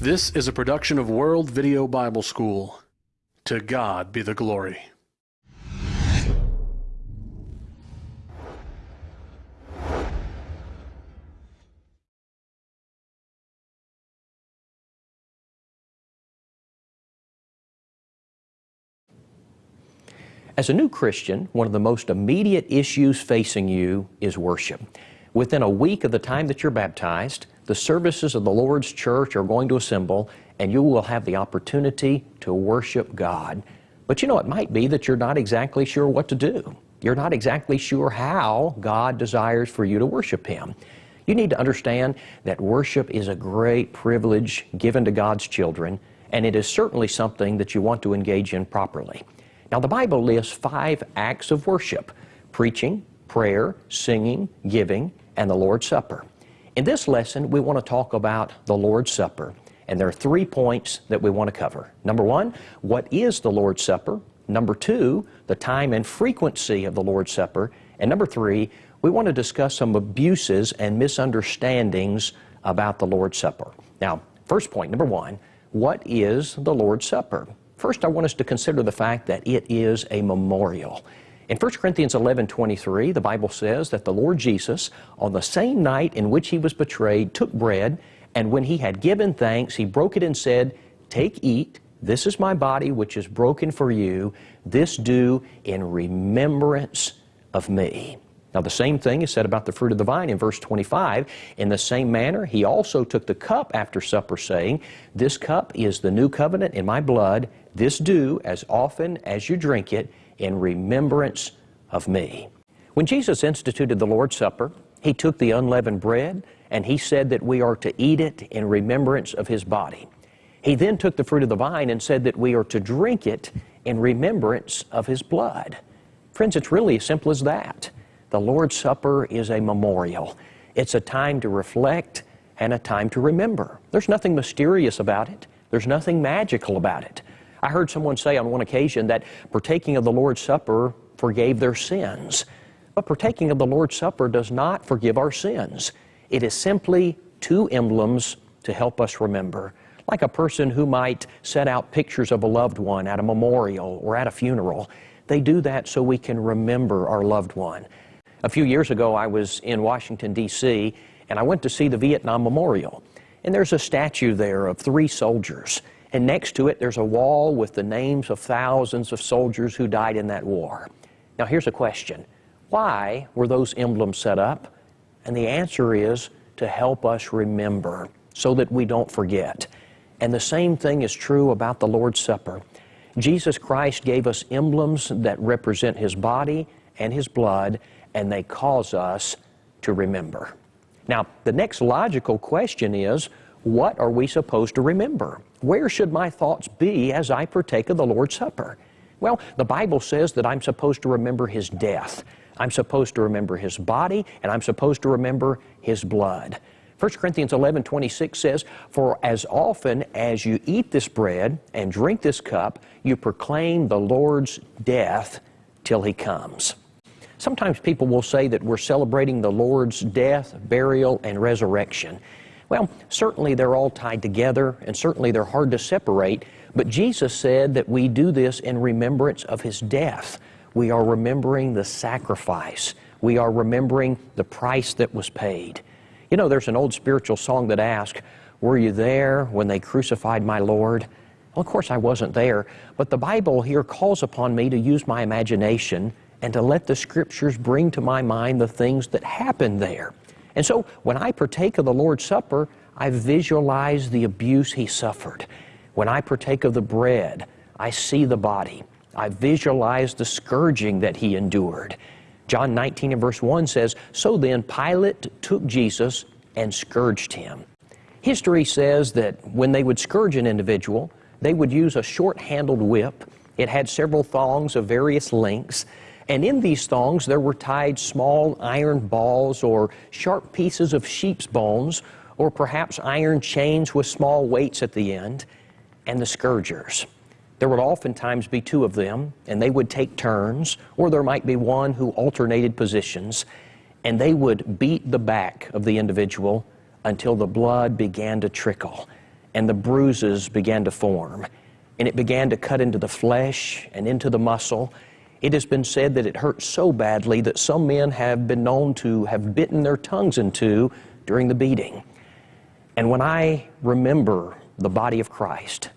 This is a production of World Video Bible School. To God be the glory. As a new Christian, one of the most immediate issues facing you is worship. Within a week of the time that you're baptized, the services of the Lord's church are going to assemble and you will have the opportunity to worship God. But you know, it might be that you're not exactly sure what to do. You're not exactly sure how God desires for you to worship Him. You need to understand that worship is a great privilege given to God's children, and it is certainly something that you want to engage in properly. Now, the Bible lists five acts of worship preaching, prayer, singing, giving, and the Lord's Supper. In this lesson, we want to talk about the Lord's Supper, and there are three points that we want to cover. Number one, what is the Lord's Supper? Number two, the time and frequency of the Lord's Supper. And number three, we want to discuss some abuses and misunderstandings about the Lord's Supper. Now, first point, number one, what is the Lord's Supper? First, I want us to consider the fact that it is a memorial. In 1 Corinthians 11 23, the Bible says that the Lord Jesus, on the same night in which he was betrayed, took bread, and when he had given thanks, he broke it and said, Take, eat, this is my body which is broken for you. This do in remembrance of me. Now, the same thing is said about the fruit of the vine in verse 25. In the same manner, he also took the cup after supper, saying, This cup is the new covenant in my blood. This do as often as you drink it in remembrance of me. When Jesus instituted the Lord's Supper, he took the unleavened bread and he said that we are to eat it in remembrance of his body. He then took the fruit of the vine and said that we are to drink it in remembrance of his blood. Friends, it's really as simple as that. The Lord's Supper is a memorial. It's a time to reflect and a time to remember. There's nothing mysterious about it. There's nothing magical about it. I heard someone say on one occasion that partaking of the Lord's Supper forgave their sins. But partaking of the Lord's Supper does not forgive our sins. It is simply two emblems to help us remember. Like a person who might set out pictures of a loved one at a memorial or at a funeral. They do that so we can remember our loved one. A few years ago, I was in Washington, D.C., and I went to see the Vietnam Memorial. And there's a statue there of three soldiers. And next to it, there's a wall with the names of thousands of soldiers who died in that war. Now, here's a question Why were those emblems set up? And the answer is to help us remember so that we don't forget. And the same thing is true about the Lord's Supper. Jesus Christ gave us emblems that represent His body and His blood, and they cause us to remember. Now, the next logical question is what are we supposed to remember? Where should my thoughts be as I partake of the Lord's Supper? Well, the Bible says that I'm supposed to remember His death. I'm supposed to remember His body, and I'm supposed to remember His blood. 1 Corinthians 11 26 says, For as often as you eat this bread and drink this cup, you proclaim the Lord's death till He comes. Sometimes people will say that we're celebrating the Lord's death, burial, and resurrection. Well, certainly they're all tied together, and certainly they're hard to separate, but Jesus said that we do this in remembrance of His death. We are remembering the sacrifice. We are remembering the price that was paid. You know, there's an old spiritual song that asks, Were you there when they crucified my Lord? Well, of course, I wasn't there, but the Bible here calls upon me to use my imagination and to let the Scriptures bring to my mind the things that happened there. And so when I partake of the Lord's Supper, I visualize the abuse he suffered. When I partake of the bread, I see the body. I visualize the scourging that he endured. John 19 and verse 1 says, So then Pilate took Jesus and scourged him. History says that when they would scourge an individual, they would use a short handled whip. It had several thongs of various lengths. And in these thongs, there were tied small iron balls or sharp pieces of sheep's bones, or perhaps iron chains with small weights at the end, and the scourgers. There would oftentimes be two of them, and they would take turns, or there might be one who alternated positions, and they would beat the back of the individual until the blood began to trickle. and the bruises began to form, and it began to cut into the flesh and into the muscle. It has been said that it hurt so badly that some men have been known to have bitten their tongues in two during the beating. And when I remember the body of Christ,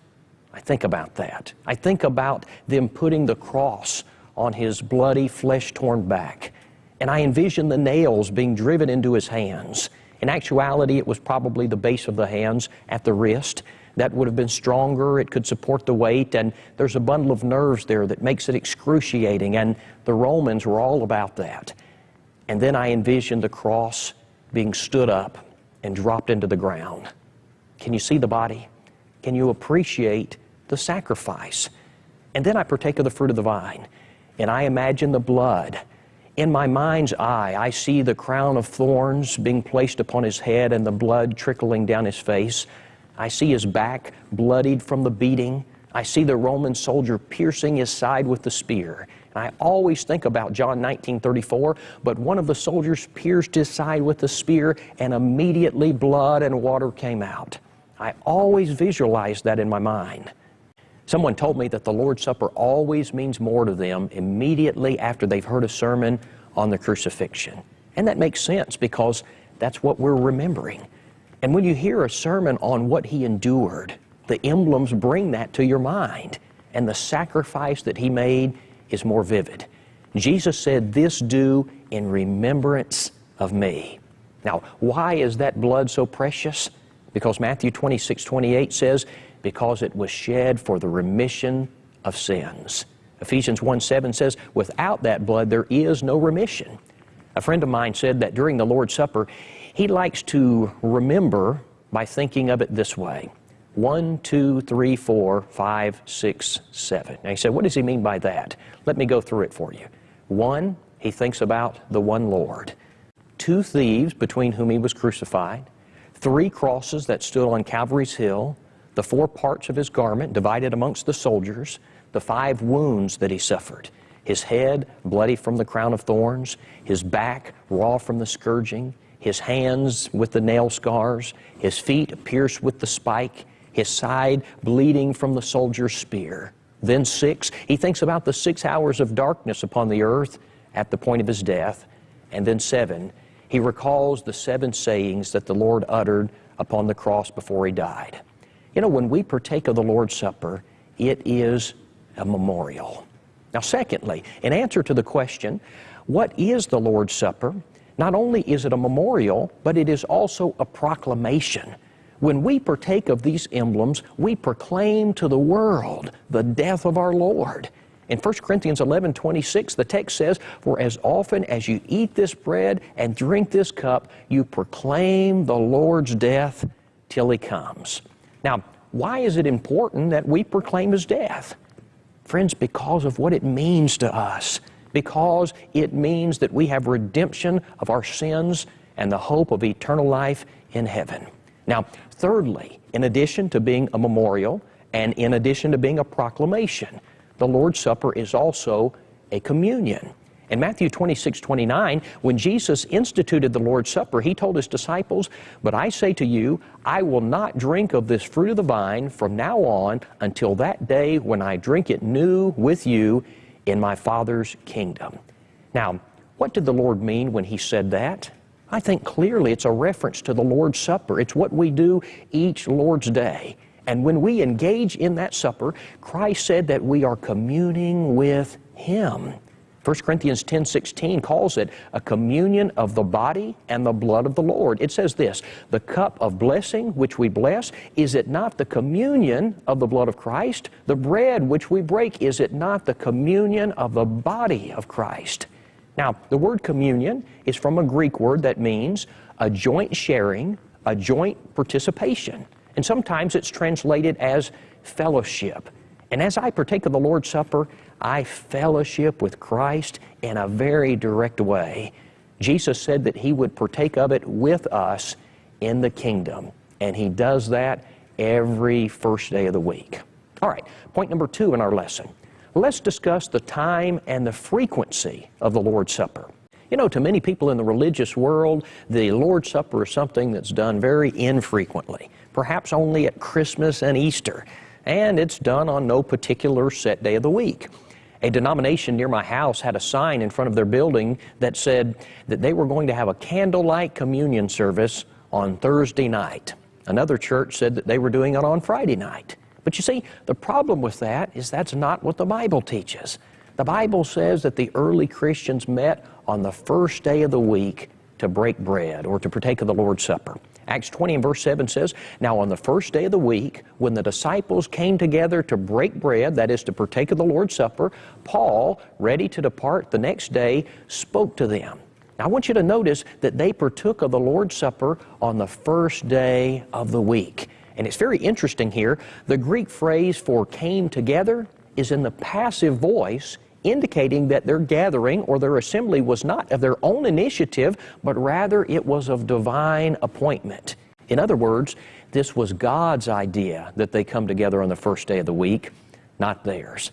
I think about that. I think about them putting the cross on his bloody, flesh torn back. And I envision the nails being driven into his hands. In actuality, it was probably the base of the hands at the wrist. That would have been stronger, it could support the weight, and there's a bundle of nerves there that makes it excruciating, and the Romans were all about that. And then I envision the cross being stood up and dropped into the ground. Can you see the body? Can you appreciate the sacrifice? And then I partake of the fruit of the vine, and I imagine the blood. In my mind's eye, I see the crown of thorns being placed upon his head and the blood trickling down his face. I see his back bloodied from the beating. I see the Roman soldier piercing his side with the spear. And I always think about John 19 34, but one of the soldiers pierced his side with the spear, and immediately blood and water came out. I always visualize that in my mind. Someone told me that the Lord's Supper always means more to them immediately after they've heard a sermon on the crucifixion. And that makes sense because that's what we're remembering. And when you hear a sermon on what he endured, the emblems bring that to your mind, and the sacrifice that he made is more vivid. Jesus said, This do in remembrance of me. Now, why is that blood so precious? Because Matthew 26, 28 says, Because it was shed for the remission of sins. Ephesians 1 7 says, Without that blood, there is no remission. A friend of mine said that during the Lord's Supper, he likes to remember by thinking of it this way one, two, three, four, five, six, seven. Now he said, What does he mean by that? Let me go through it for you. One, he thinks about the one Lord. Two thieves between whom he was crucified. Three crosses that stood on Calvary's Hill. The four parts of his garment divided amongst the soldiers. The five wounds that he suffered his head bloody from the crown of thorns, his back raw from the scourging, his hands with the nail scars, his feet pierced with the spike, his side bleeding from the soldier's spear. Then, six, he thinks about the six hours of darkness upon the earth at the point of his death. And then, seven, he recalls the seven sayings that the Lord uttered upon the cross before he died. You know, when we partake of the Lord's Supper, it is a memorial. Now, secondly, in answer to the question, what is the Lord's Supper? Not only is it a memorial, but it is also a proclamation. When we partake of these emblems, we proclaim to the world the death of our Lord. In 1 Corinthians 11 26, the text says, For as often as you eat this bread and drink this cup, you proclaim the Lord's death till he comes. Now, why is it important that we proclaim his death? Friends, because of what it means to us because it means that we have redemption of our sins and the hope of eternal life in heaven. Now, thirdly, in addition to being a memorial and in addition to being a proclamation, the Lord's Supper is also a communion. In Matthew 26, 29, when Jesus instituted the Lord's Supper, he told his disciples, But I say to you, I will not drink of this fruit of the vine from now on until that day when I drink it new with you in my Father's kingdom. Now, what did the Lord mean when He said that? I think clearly it's a reference to the Lord's Supper. It's what we do each Lord's Day. And when we engage in that supper, Christ said that we are communing with Him. 1 Corinthians 10 16 calls it a communion of the body and the blood of the Lord. It says this The cup of blessing which we bless, is it not the communion of the blood of Christ? The bread which we break, is it not the communion of the body of Christ? Now, the word communion is from a Greek word that means a joint sharing, a joint participation. And sometimes it's translated as fellowship. And as I partake of the Lord's Supper, I fellowship with Christ in a very direct way. Jesus said that He would partake of it with us in the kingdom, and He does that every first day of the week. All right, point number two in our lesson. Let's discuss the time and the frequency of the Lord's Supper. You know, to many people in the religious world, the Lord's Supper is something that's done very infrequently, perhaps only at Christmas and Easter, and it's done on no particular set day of the week. A denomination near my house had a sign in front of their building that said that they were going to have a candlelight communion service on Thursday night. Another church said that they were doing it on Friday night. But you see, the problem with that is that's not what the Bible teaches. The Bible says that the early Christians met on the first day of the week to break bread or to partake of the Lord's Supper. Acts 20 and verse 7 says, Now on the first day of the week, when the disciples came together to break bread, that is to partake of the Lord's Supper, Paul, ready to depart the next day, spoke to them. Now I want you to notice that they partook of the Lord's Supper on the first day of the week. And it's very interesting here. The Greek phrase for came together is in the passive voice indicating that their gathering or their assembly was not of their own initiative, but rather it was of divine appointment. In other words, this was God's idea that they come together on the first day of the week, not theirs.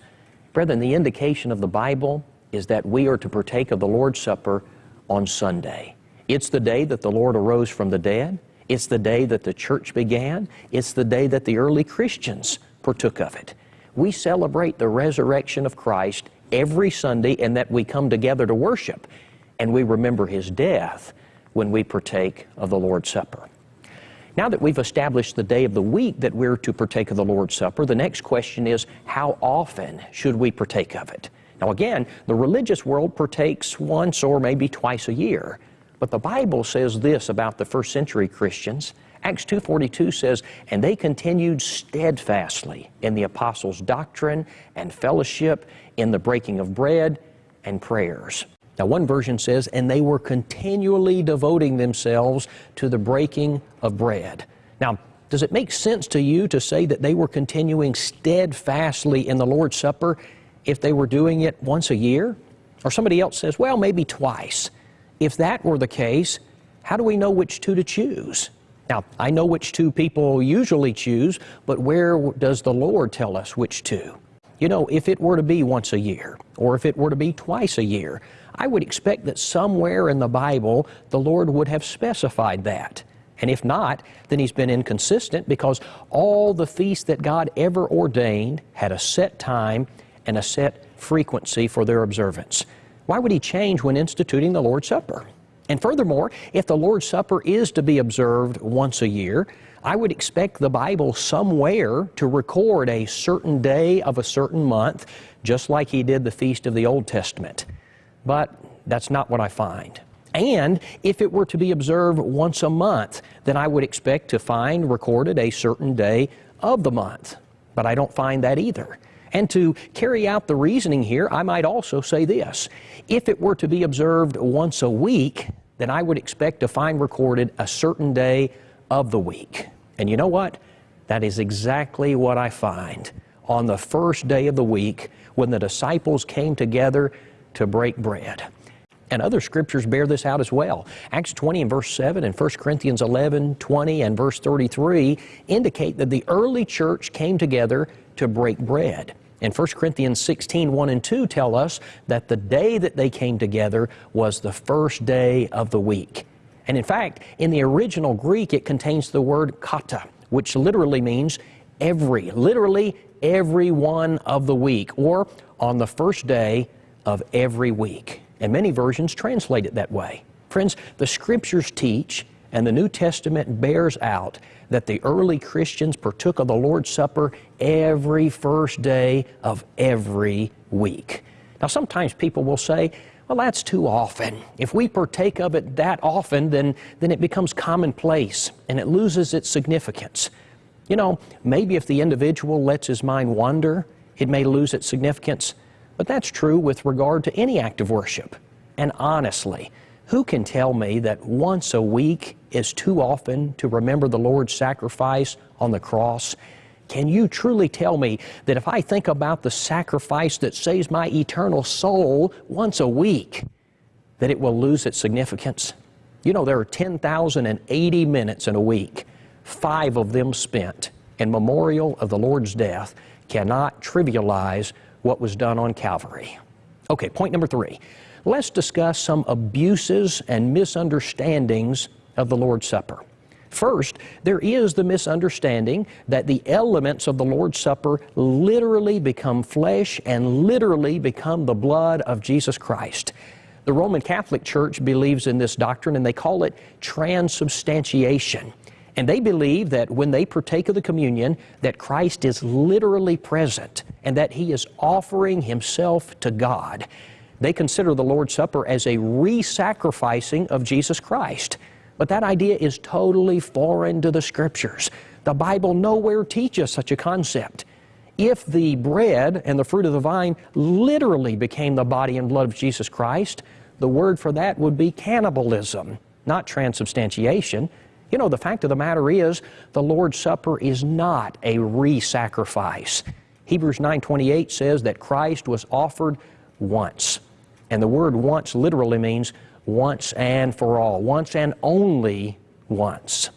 Brethren, the indication of the Bible is that we are to partake of the Lord's Supper on Sunday. It's the day that the Lord arose from the dead. It's the day that the church began. It's the day that the early Christians partook of it. We celebrate the resurrection of Christ every Sunday and that we come together to worship. And we remember His death when we partake of the Lord's Supper. Now that we've established the day of the week that we're to partake of the Lord's Supper, the next question is how often should we partake of it? Now again, the religious world partakes once or maybe twice a year. But the Bible says this about the first century Christians Acts 2.42 says, And they continued steadfastly in the apostles' doctrine and fellowship, in the breaking of bread and prayers. Now, one version says, And they were continually devoting themselves to the breaking of bread. Now, does it make sense to you to say that they were continuing steadfastly in the Lord's Supper if they were doing it once a year? Or somebody else says, well, maybe twice. If that were the case, how do we know which two to choose? Now, I know which two people usually choose, but where does the Lord tell us which two? You know, if it were to be once a year, or if it were to be twice a year, I would expect that somewhere in the Bible the Lord would have specified that. And if not, then He's been inconsistent because all the feasts that God ever ordained had a set time and a set frequency for their observance. Why would He change when instituting the Lord's Supper? And furthermore, if the Lord's Supper is to be observed once a year, I would expect the Bible somewhere to record a certain day of a certain month, just like He did the Feast of the Old Testament. But that's not what I find. And if it were to be observed once a month, then I would expect to find recorded a certain day of the month. But I don't find that either. And to carry out the reasoning here, I might also say this. If it were to be observed once a week, then I would expect to find recorded a certain day of the week. And you know what? That is exactly what I find on the first day of the week when the disciples came together to break bread. And other scriptures bear this out as well. Acts 20 and verse 7 and 1 Corinthians 11, 20 and verse 33 indicate that the early church came together to break bread. And 1 Corinthians 16, 1 and 2 tell us that the day that they came together was the first day of the week. And in fact, in the original Greek, it contains the word kata, which literally means every, literally every one of the week, or on the first day of every week. And many versions translate it that way. Friends, the Scriptures teach, and the New Testament bears out, that the early Christians partook of the Lord's Supper every first day of every week. Now, sometimes people will say, well, that's too often. If we partake of it that often, then, then it becomes commonplace and it loses its significance. You know, maybe if the individual lets his mind wander, it may lose its significance. But that's true with regard to any act of worship. And honestly, who can tell me that once a week is too often to remember the Lord's sacrifice on the cross? Can you truly tell me that if I think about the sacrifice that saves my eternal soul once a week, that it will lose its significance? You know, there are 10,080 minutes in a week, five of them spent in memorial of the Lord's death cannot trivialize what was done on Calvary. Okay, point number three. Let's discuss some abuses and misunderstandings of the Lord's Supper. First, there is the misunderstanding that the elements of the Lord's Supper literally become flesh and literally become the blood of Jesus Christ. The Roman Catholic Church believes in this doctrine and they call it transubstantiation. And they believe that when they partake of the communion, that Christ is literally present and that He is offering Himself to God. They consider the Lord's Supper as a re-sacrificing of Jesus Christ. But that idea is totally foreign to the Scriptures. The Bible nowhere teaches such a concept. If the bread and the fruit of the vine literally became the body and blood of Jesus Christ, the word for that would be cannibalism, not transubstantiation. You know, the fact of the matter is, the Lord's Supper is not a re-sacrifice. Hebrews 9.28 says that Christ was offered once. And the word once literally means once and for all, once and only once.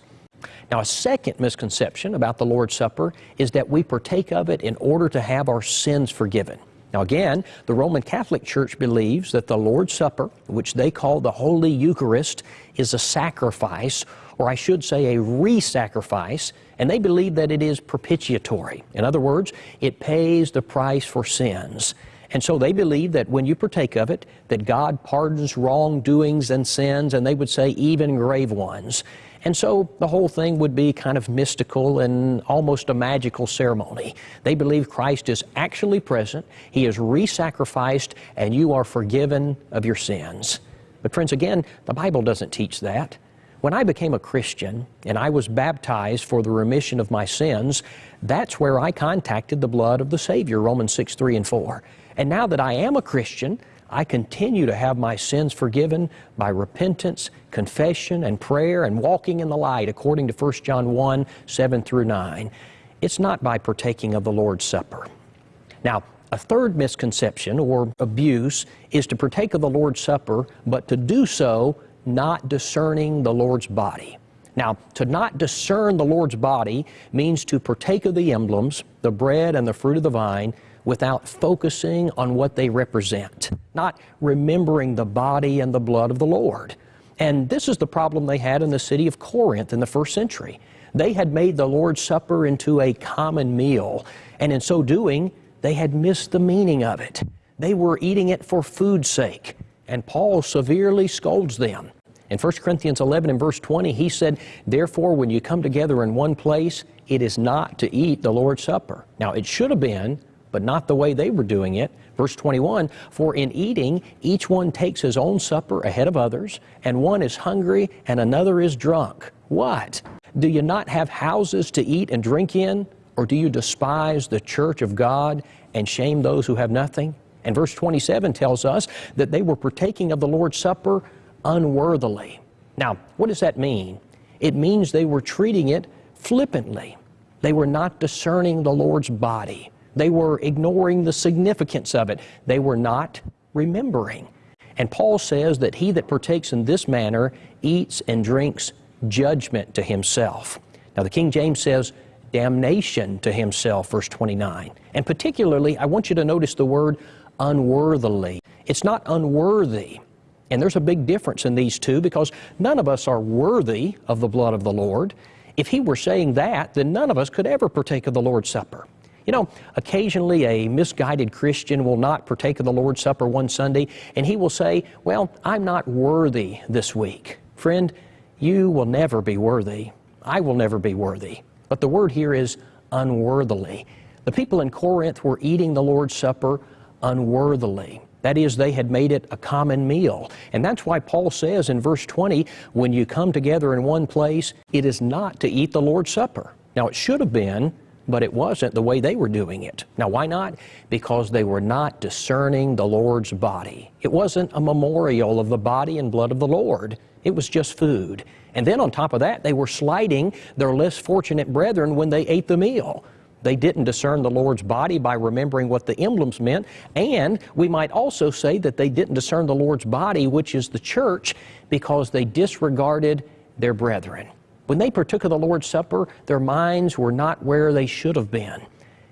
Now, a second misconception about the Lord's Supper is that we partake of it in order to have our sins forgiven. Now, again, the Roman Catholic Church believes that the Lord's Supper, which they call the Holy Eucharist, is a sacrifice, or I should say a re sacrifice, and they believe that it is propitiatory. In other words, it pays the price for sins. And so they believe that when you partake of it, that God pardons wrongdoings and sins, and they would say even grave ones. And so the whole thing would be kind of mystical and almost a magical ceremony. They believe Christ is actually present, He is re sacrificed, and you are forgiven of your sins. But, friends, again, the Bible doesn't teach that. When I became a Christian and I was baptized for the remission of my sins, that's where I contacted the blood of the Savior, Romans 6 3 and 4. And now that I am a Christian, I continue to have my sins forgiven by repentance, confession, and prayer, and walking in the light, according to 1 John 1 7 through 9. It's not by partaking of the Lord's Supper. Now, a third misconception or abuse is to partake of the Lord's Supper, but to do so not discerning the Lord's body. Now, to not discern the Lord's body means to partake of the emblems, the bread and the fruit of the vine, without focusing on what they represent, not remembering the body and the blood of the Lord. And this is the problem they had in the city of Corinth in the first century. They had made the Lord's Supper into a common meal, and in so doing, they had missed the meaning of it. They were eating it for food's sake, and Paul severely scolds them. In 1 Corinthians 11 and verse 20, he said, Therefore, when you come together in one place, it is not to eat the Lord's Supper. Now, it should have been but not the way they were doing it. Verse 21 For in eating, each one takes his own supper ahead of others, and one is hungry and another is drunk. What? Do you not have houses to eat and drink in? Or do you despise the church of God and shame those who have nothing? And verse 27 tells us that they were partaking of the Lord's Supper unworthily. Now, what does that mean? It means they were treating it flippantly. They were not discerning the Lord's body. They were ignoring the significance of it. They were not remembering. And Paul says that he that partakes in this manner eats and drinks judgment to himself. Now, the King James says damnation to himself, verse 29. And particularly, I want you to notice the word unworthily. It's not unworthy. And there's a big difference in these two because none of us are worthy of the blood of the Lord. If he were saying that, then none of us could ever partake of the Lord's Supper. You know, occasionally a misguided Christian will not partake of the Lord's Supper one Sunday, and he will say, Well, I'm not worthy this week. Friend, you will never be worthy. I will never be worthy. But the word here is unworthily. The people in Corinth were eating the Lord's Supper unworthily. That is, they had made it a common meal. And that's why Paul says in verse 20, when you come together in one place, it is not to eat the Lord's Supper. Now, it should have been but it wasn't the way they were doing it. Now, why not? Because they were not discerning the Lord's body. It wasn't a memorial of the body and blood of the Lord, it was just food. And then on top of that, they were slighting their less fortunate brethren when they ate the meal. They didn't discern the Lord's body by remembering what the emblems meant. And we might also say that they didn't discern the Lord's body, which is the church, because they disregarded their brethren. When they partook of the Lord's Supper, their minds were not where they should have been.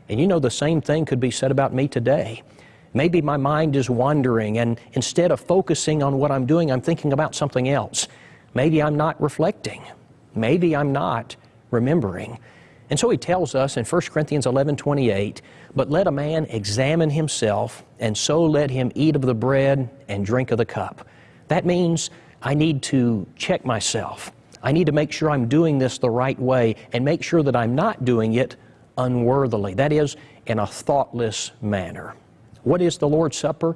And you know, the same thing could be said about me today. Maybe my mind is wandering, and instead of focusing on what I'm doing, I'm thinking about something else. Maybe I'm not reflecting. Maybe I'm not remembering. And so he tells us in 1 Corinthians 11 28, but let a man examine himself, and so let him eat of the bread and drink of the cup. That means I need to check myself. I need to make sure I'm doing this the right way and make sure that I'm not doing it unworthily. That is, in a thoughtless manner. What is the Lord's Supper?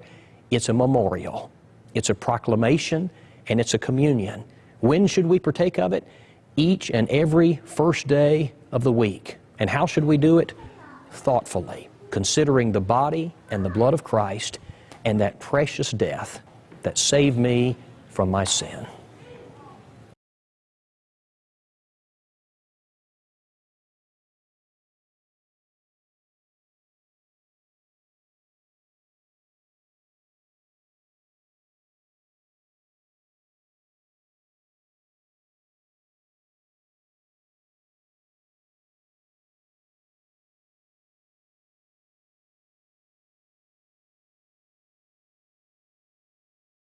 It's a memorial, it's a proclamation, and it's a communion. When should we partake of it? Each and every first day of the week. And how should we do it? Thoughtfully, considering the body and the blood of Christ and that precious death that saved me from my sin.